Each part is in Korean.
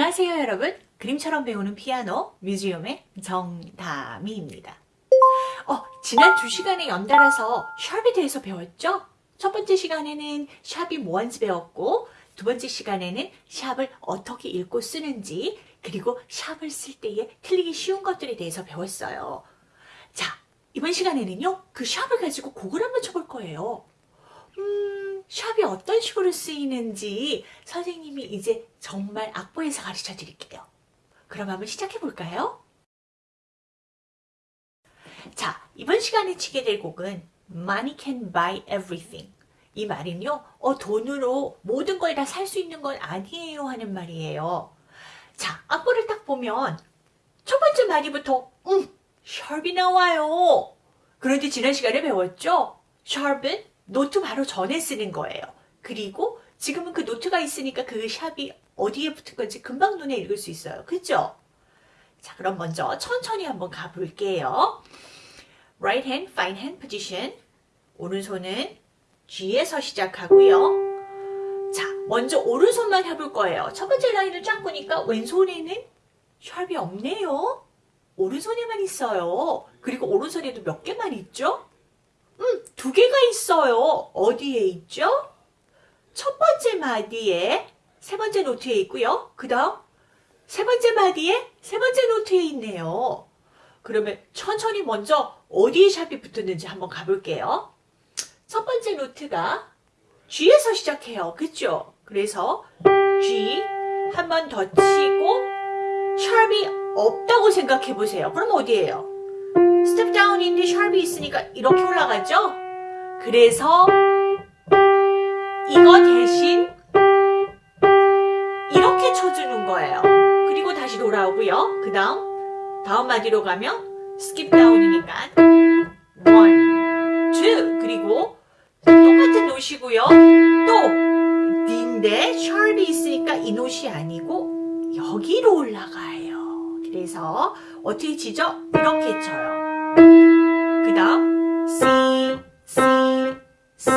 안녕하세요 여러분. 그림처럼 배우는 피아노 뮤지엄의 정다미입니다. 어, 지난 두 시간에 연달아서 샵에 대해서 배웠죠? 첫 번째 시간에는 샵이 뭐한지 배웠고 두 번째 시간에는 샵을 어떻게 읽고 쓰는지 그리고 샵을 쓸 때에 틀리기 쉬운 것들에 대해서 배웠어요. 자 이번 시간에는요 그 샵을 가지고 곡을 한번 쳐볼 거예요. 음, 샵이 어떤 식으로 쓰이는지 선생님이 이제 정말 악보에서 가르쳐 드릴게요. 그럼 한번 시작해 볼까요? 자, 이번 시간에 치게 될 곡은 Money can buy everything. 이 말은요, 어, 돈으로 모든 걸 다 살 수 있는 건 아니에요 하는 말이에요. 자, 악보를 딱 보면 첫 번째 마디부터 음, sharp이 나와요. 그런데 지난 시간에 배웠죠? sharp은 note 바로 전에 쓰는 거예요. 그리고 지금은 그 note가 있으니까 그 sharp이 어디에 붙은 건지 금방 눈에 읽을 수 있어요. 그죠? 자, 그럼 먼저 천천히 한번 가볼게요. Right hand, fine hand position. 오른손은 G에서 시작하고요. 자, 먼저 오른손만 해볼 거예요. 첫 번째 라인을 쫙 보니까 왼손에는 샵이 없네요. 오른손에만 있어요. 그리고 오른손에도 몇 개만 있죠? 음, 두 개가 있어요. 어디에 있죠? 첫 번째 마디에 세 번째 note에 있고요. 그 다음 세 번째 마디에 세 번째 note에 있네요. 그러면 천천히 먼저 어디에 sharp이 붙었는지 한번 가볼게요. 첫 번째 note가 G에서 시작해요. 그쵸? 그래서 G 한 번 더 치고 sharp이 없다고 생각해 보세요. 그럼 어디에요? step down인데 sharp이 있으니까 이렇게 올라가죠? 그래서 이거 대신 이렇게 쳐주는 거예요. 그리고 다시 돌아오고요. 그 다음 다음 마디로 가면 skip down이니까 one, two 그리고 똑같은 note고요. 또 D인데 sharp이 있으니까 이 노시 아니고 여기로 올라가요. 그래서 어떻게 치죠? 이렇게 쳐요. 그 다음 C, C, C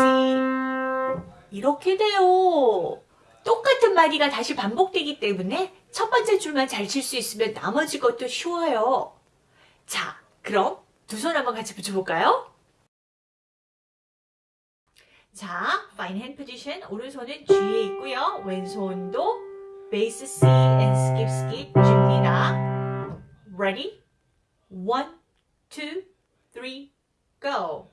이렇게 돼요. 똑같은 마디가 다시 반복되기 때문에 첫 번째 줄만 잘 칠 수 있으면 나머지 것도 쉬워요. 자, 그럼 두 손 한번 같이 붙여볼까요? 자, fine hand position. 오른손은 G에 있고요. 왼손도 베이스 C and skip skip G입니다. Ready? One, two, three, go.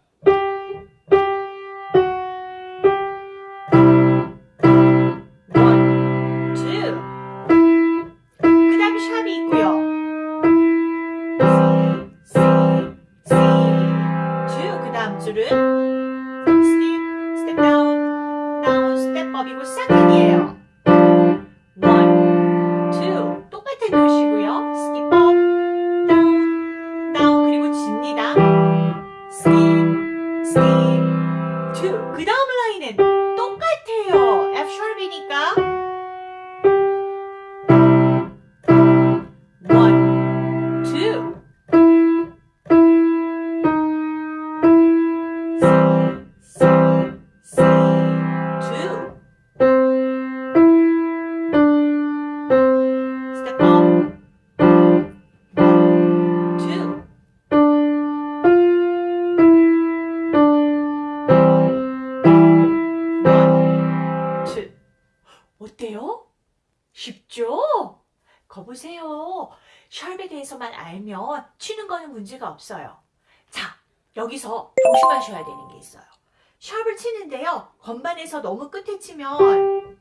샵에 대해서만 알면 치는 거는 문제가 없어요. 자, 여기서 조심하셔야 되는 게 있어요. 샵을 치는데요. 건반에서 너무 끝에 치면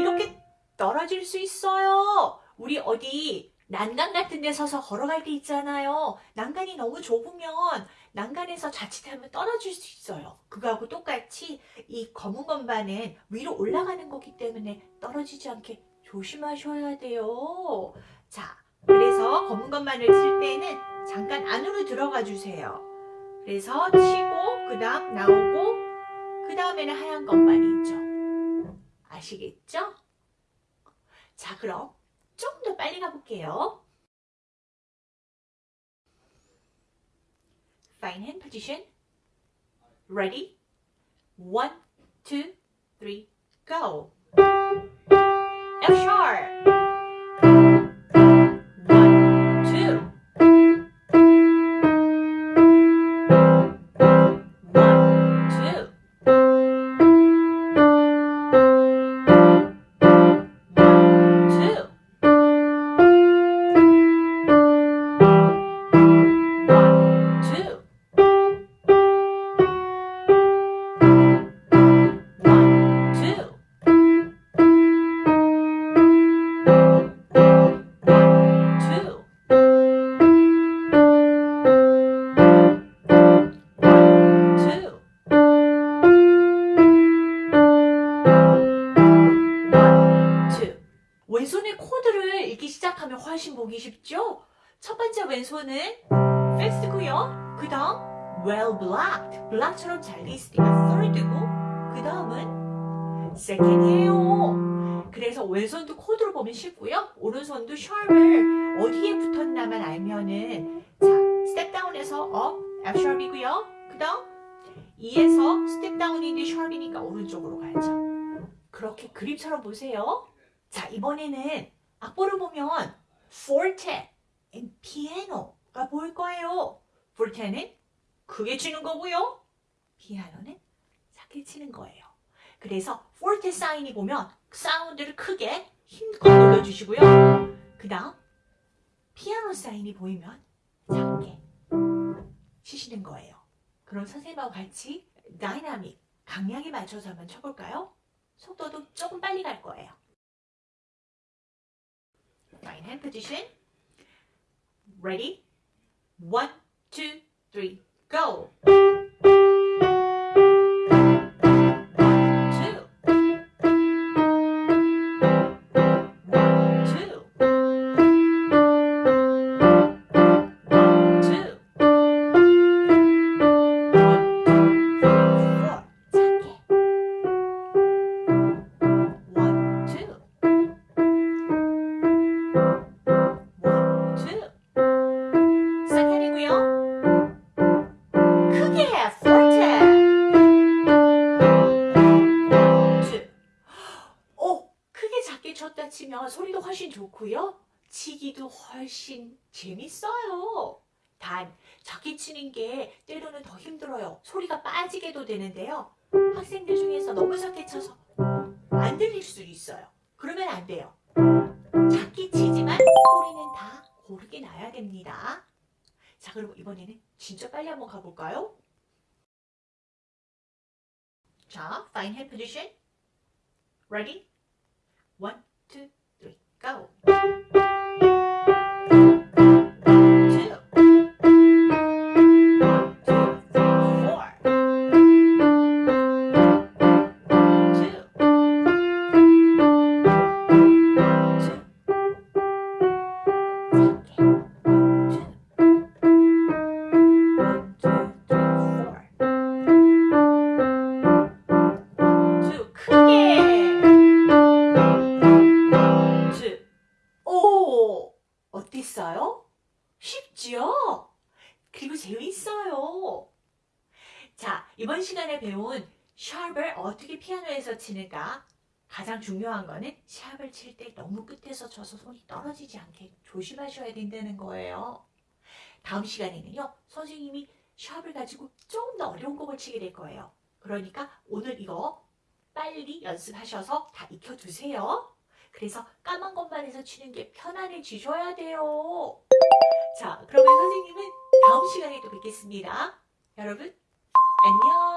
이렇게 떨어질 수 있어요. 우리 어디 난간 같은 데 서서 걸어갈 때 있잖아요. 난간이 너무 좁으면 난간에서 자칫하면 떨어질 수 있어요. 그거하고 똑같이 이 검은 건반은 위로 올라가는 거기 때문에 떨어지지 않게 조심하셔야 돼요. 자, 그래서 검은 건반을 칠 때는 잠깐 안으로 들어가 주세요. 그래서 치고 그 다음 나오고 그 다음에는 하얀 건반이 있죠. 아시겠죠? 자, 그럼 조금 더 빨리 가볼게요. Fine hand position. Ready? One, go. F sharp. 훨씬 보기 쉽죠? 첫 번째 왼손은 fifth고요. 그 다음 well blocked. block처럼 잘돼 있으니까 third고 그 다음은 second이에요. 그래서 왼손도 코드로 보면 쉽고요. 오른손도 sharp을 어디에 붙었나만 알면은 자 step down에서 업 F sharp이고요. 그 다음 E에서 step down인데 sharp이니까 오른쪽으로 가야죠. 그렇게 그림처럼 보세요. 자 이번에는 악보를 보면 forte piano가 보일 거예요. forte는 크게 치는 거고요. 피아노는 작게 치는 거예요. 그래서 forte 사인이 보면 사운드를 크게 힘껏 눌러주시고요. 그 다음 피아노 사인이 보이면 작게 치시는 거예요. 그럼 선생님하고 같이 다이나믹, 강약에 맞춰서 한번 쳐볼까요? 속도도 조금 빨리 갈 거예요. Hand position. Ready? One, two, three, go. 소리도 훨씬 좋고요. 치기도 훨씬 재밌어요. 단 작게 치는 게 때로는 더 힘들어요. 소리가 빠지게도 되는데요. 학생들 중에서 너무 작게 쳐서 안 들릴 수 있어요. 그러면 안 돼요. 작게 치지만 소리는 다 고르게 나야 됩니다. 자, 그럼 이번에는 진짜 빨리 한번 가볼까요? 자, fine hand position. Ready? One, two, go. 어땠어요? 쉽지요? 그리고 재밌어요. 자, 이번 시간에 배운 샵을 어떻게 피아노에서 치는가 가장 중요한 거는 샵을 칠 때 너무 끝에서 쳐서 손이 떨어지지 않게 조심하셔야 된다는 거예요. 다음 시간에는요, 선생님이 샵을 가지고 조금 더 어려운 곡을 치게 될 거예요. 그러니까 오늘 이거 빨리 연습하셔서 다 익혀두세요. 그래서 까만 것만 해서 치는 게 편안해지셔야 돼요. 자, 그러면 선생님은 다음 시간에 또 뵙겠습니다. 여러분, 안녕!